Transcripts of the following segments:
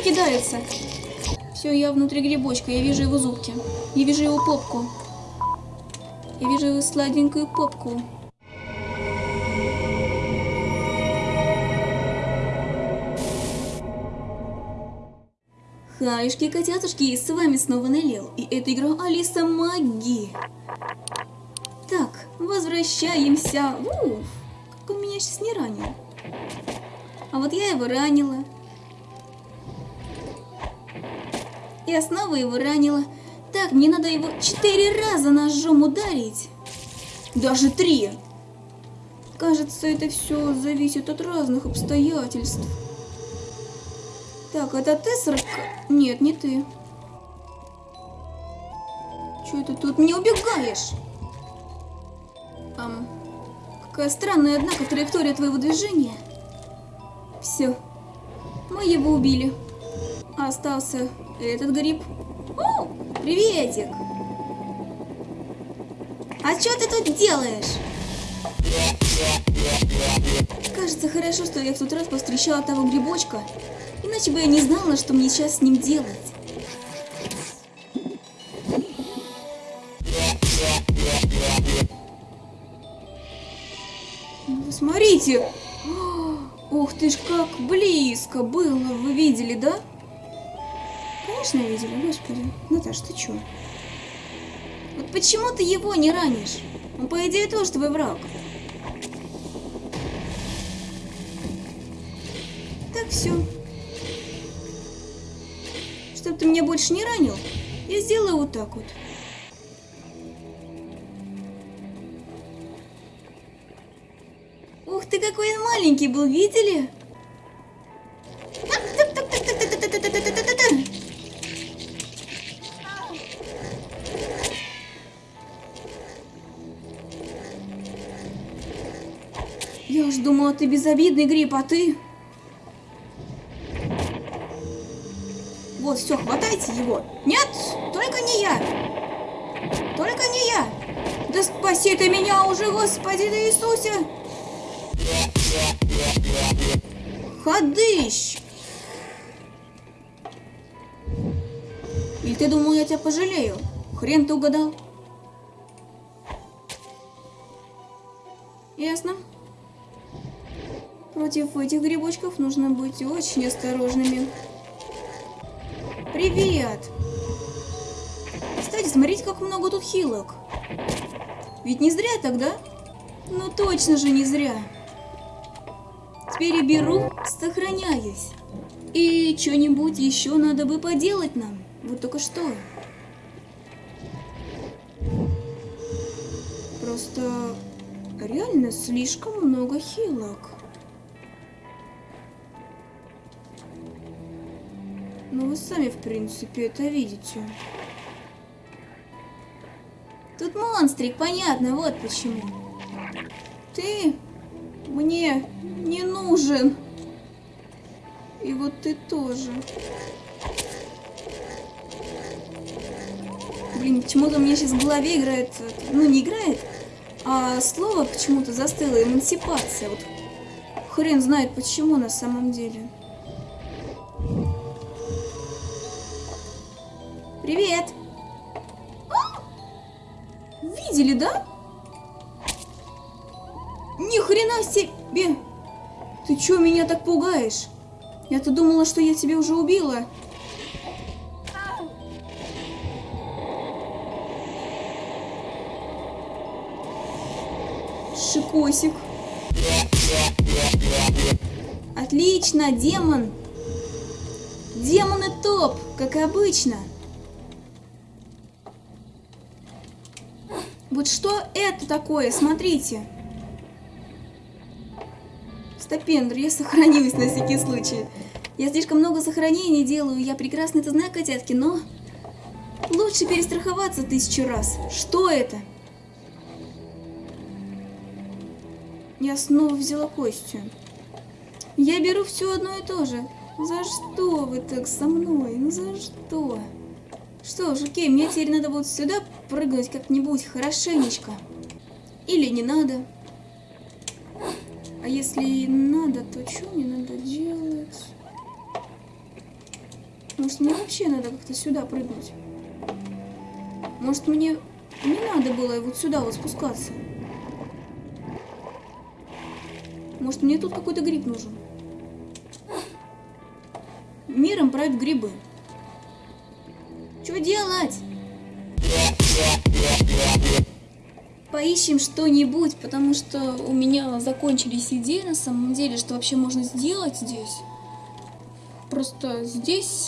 кидается. Все, я внутри грибочка, я вижу его зубки. Я вижу его попку. Я вижу его сладенькую попку. Хаюшки, котятушки, с вами снова Нелил, и это игра Алиса Маги. Так, возвращаемся. Уф, как он меня сейчас не ранил. А вот я его ранила. Я снова его ранила. Так, мне надо его четыре раза ножом ударить. Даже три. Кажется, это все зависит от разных обстоятельств. Так, это ты, сорока? Нет, не ты. Че это тут не убегаешь? Ам, какая странная, однако, траектория твоего движения. Все, мы его убили. Остался этот гриб. О, приветик! А что ты тут делаешь? Кажется, хорошо, что я в тот раз повстречала того грибочка. Иначе бы я не знала, что мне сейчас с ним делать. Вы смотрите! Ух ты ж, как близко было, вы видели, да? Конечно, видели, господи. Наташ, ты чё? Вот почему ты его не ранишь? Он, по идее, тоже твой враг. Так, все. Чтоб ты меня больше не ранил, я сделаю вот так вот. Ух ты, какой он маленький был, видели? Ты безобидный гриб, а ты... Вот, все, хватайте его. Нет, только не я. Только не я. Да спаси ты меня уже, Господи да Иисусе. Ходыщ. Или ты думал, я тебя пожалею? Хрен ты угадал. Ясно. Против этих грибочков нужно быть очень осторожными. Привет! Кстати, смотрите, как много тут хилок. Ведь не зря тогда? Ну точно же не зря. Теперь беру, сохраняюсь. И что-нибудь еще надо бы поделать нам. Вот только что. Просто реально слишком много хилок. Ну, вы сами, в принципе, это видите. Тут монстрик, понятно, вот почему. Ты мне не нужен. И вот ты тоже. Блин, почему-то у меня сейчас в голове играет, ну не играет, а слово почему-то застыло, эмансипация. Вот хрен знает почему на самом деле. Привет! Видели, да? Ни хрена себе! Ты чё меня так пугаешь? Я-то думала, что я тебя уже убила. Шикосик. Отлично, демон. Демоны топ, как обычно. Вот что это такое? Смотрите. Стопендр, я сохранилась на всякий случай. Я слишком много сохранений делаю, я прекрасно это знаю, котятки, но... Лучше перестраховаться тысячу раз. Что это? Я снова взяла костью. Я беру все одно и то же. За что вы так со мной? Ну за что? Что ж, окей, мне теперь надо будет сюда прыгнуть как-нибудь хорошенечко. Или не надо. А если надо, то что мне надо делать? Может, мне вообще надо как-то сюда прыгнуть? Может, мне не надо было вот сюда вот спускаться? Может, мне тут какой-то гриб нужен? Миром правят грибы. Что делать? Поищем что-нибудь, потому что у меня закончились идеи на самом деле, что вообще можно сделать здесь. Просто здесь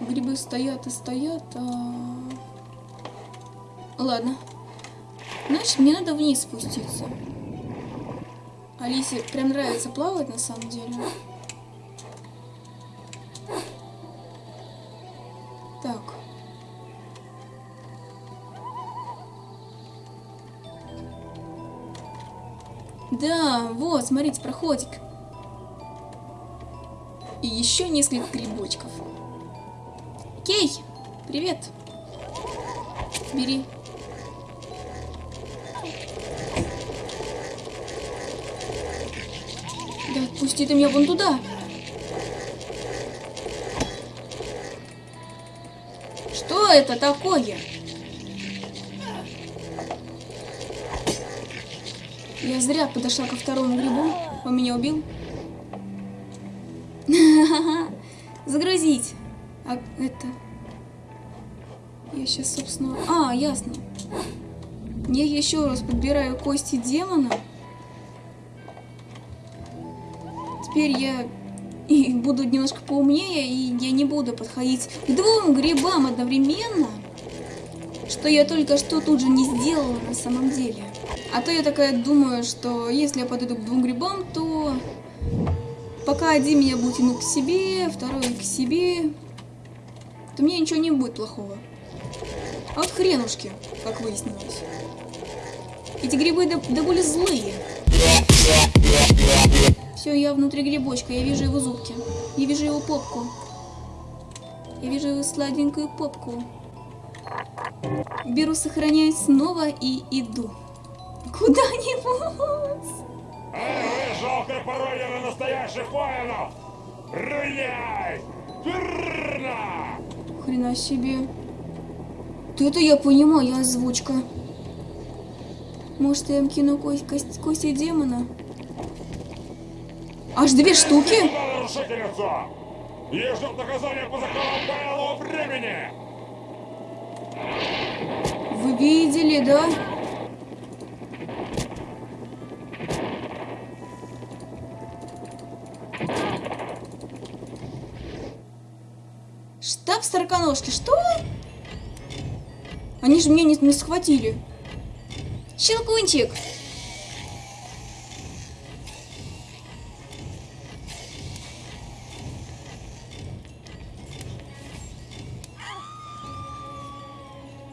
грибы стоят и стоят, а... Ладно. Значит, мне надо вниз спуститься. Алисе прям нравится плавать на самом деле. Да, вот, смотрите, проходик. И еще несколько грибочков. Кей, привет. Бери. Да отпусти ты меня вон туда. Что это такое? Я зря подошла ко второму грибу. Он меня убил. Загрузить. А это... Я сейчас, собственно... А, ясно. Я еще раз подбираю кости демона. Теперь я и буду немножко поумнее, и я не буду подходить к двум грибам одновременно, что я только что тут же не сделала на самом деле. А то я такая думаю, что если я подойду к двум грибам, то пока один меня будет тянуть к себе, второй к себе, то мне ничего не будет плохого. А вот хренушки, как выяснилось. Эти грибы более злые. Все, я внутри грибочка, я вижу его зубки. Я вижу его попку. Я вижу его сладенькую попку. Беру, сохраняюсь снова и иду. Куда-нибудь. Эй, жалкая пародия на настоящих воинов! Руняй! Верно! Хрена себе. Да это я понимаю, озвучка. Может, я им кину кость, кость, кости демона? Аж две штуки? Ей ждет наказание по законам белого времени! Вы видели, да? Сороконожки, что? Они же меня не, не схватили. Щелкунчик!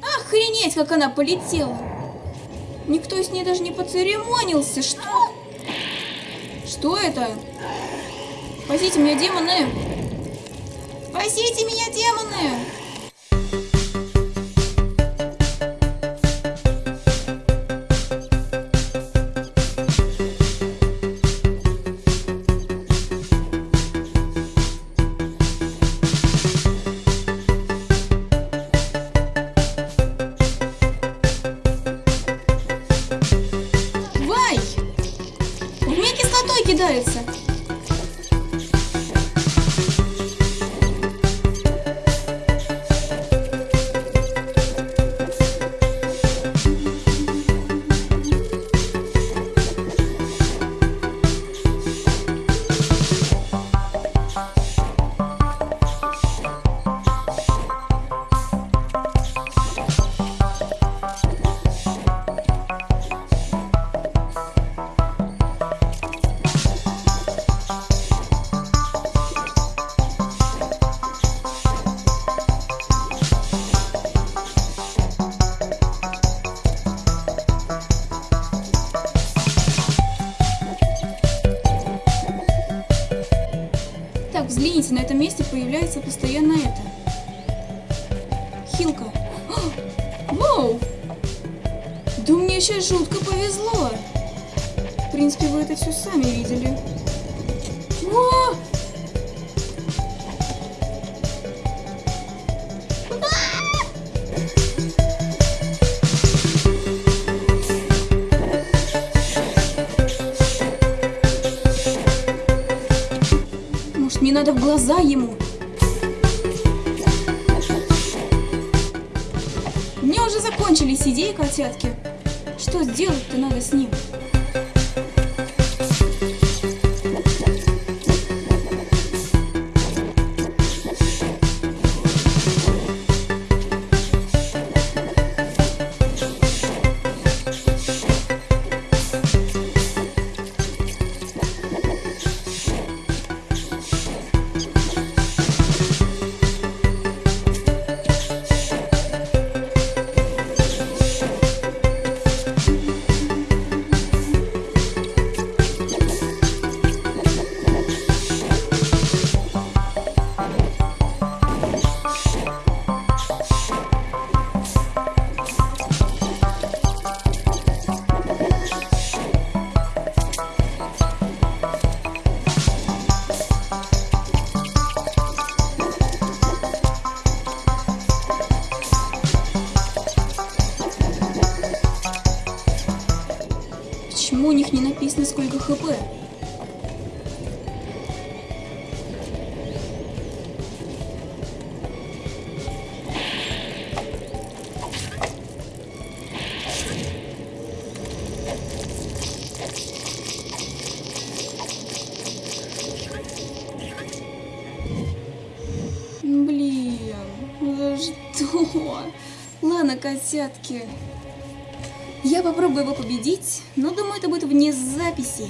Охренеть, как она полетела! Никто с ней даже не поцеремонился. Что? Что это? Спасите меня, демоны! Спасите меня, демоны! Так, взгляните, на этом месте появляется постоянно это. Хилка. О, Вау! Да мне сейчас жутко повезло. В принципе, вы это все сами видели. О! Надо в глаза ему. Меня уже закончились идеи, котятки. Что сделать-то надо с ним? Написано, сколько хп? Блин, за что? Ладно, котятки. Я попробую его победить, но думаю, это будет вне записи.